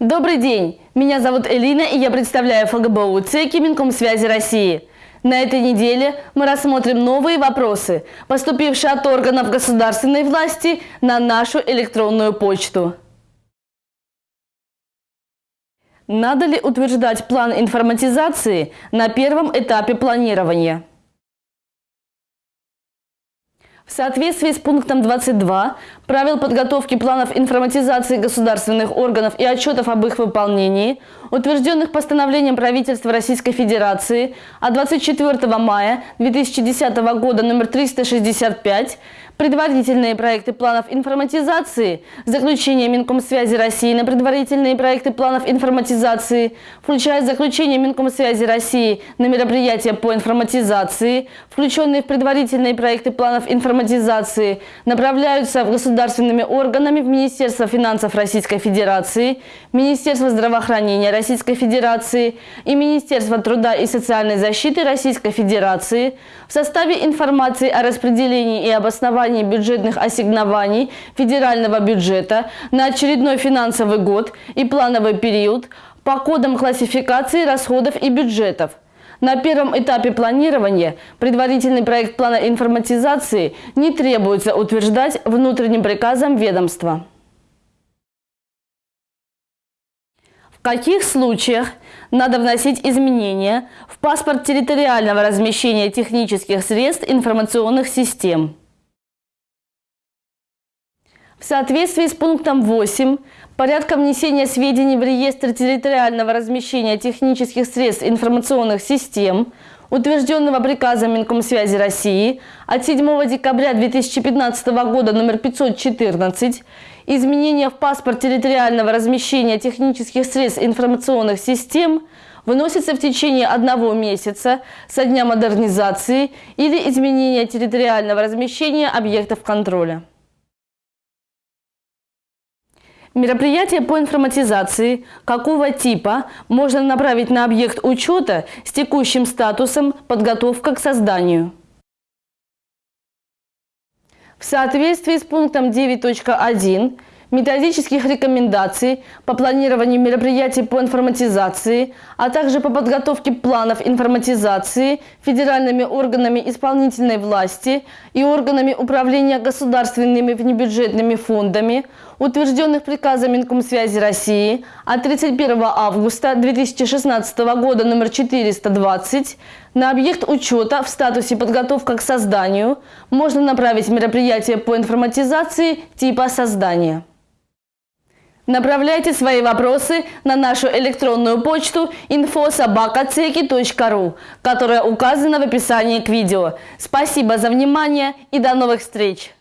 Добрый день! Меня зовут Элина и я представляю ФГБУ ЦЕКИ Минкомсвязи России. На этой неделе мы рассмотрим новые вопросы, поступившие от органов государственной власти на нашу электронную почту. Надо ли утверждать план информатизации на первом этапе планирования? В соответствии с пунктом 22 правил подготовки планов информатизации государственных органов и отчетов об их выполнении, утвержденных постановлением правительства Российской Федерации от 24 мая 2010 года номер 365, предварительные проекты планов информатизации, заключение Минкомсвязи России на предварительные проекты планов информатизации, включая заключение Минкомсвязи России на мероприятия по информатизации, включенные в предварительные проекты планов информатизации, направляются в государственными органами в Министерство финансов Российской Федерации, Министерство здравоохранения Российской Федерации и Министерство труда и социальной защиты Российской Федерации в составе информации о распределении и обосновании бюджетных ассигнований федерального бюджета на очередной финансовый год и плановый период по кодам классификации расходов и бюджетов. На первом этапе планирования предварительный проект плана информатизации не требуется утверждать внутренним приказом ведомства. В каких случаях надо вносить изменения в паспорт территориального размещения технических средств информационных систем? В соответствии с пунктом 8 порядка внесения сведений в реестр территориального размещения технических средств информационных систем, утвержденного приказом Минкомсвязи России от 7 декабря 2015 года номер 514, изменения в паспорт территориального размещения технических средств информационных систем выносится в течение одного месяца со дня модернизации или изменения территориального размещения объектов контроля. Мероприятие по информатизации какого типа можно направить на объект учета с текущим статусом «Подготовка к созданию». В соответствии с пунктом 9.1 методических рекомендаций по планированию мероприятий по информатизации, а также по подготовке планов информатизации федеральными органами исполнительной власти и органами управления государственными внебюджетными фондами, утвержденных приказом Минкомсвязи России от 31 августа 2016 года номер 420, на объект учета в статусе подготовка к созданию можно направить мероприятие по информатизации типа создания. Направляйте свои вопросы на нашу электронную почту infosobakaceki.ru, которая указана в описании к видео. Спасибо за внимание и до новых встреч!